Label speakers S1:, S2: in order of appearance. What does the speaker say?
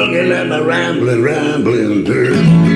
S1: Gonna let rambling, rambling dirt.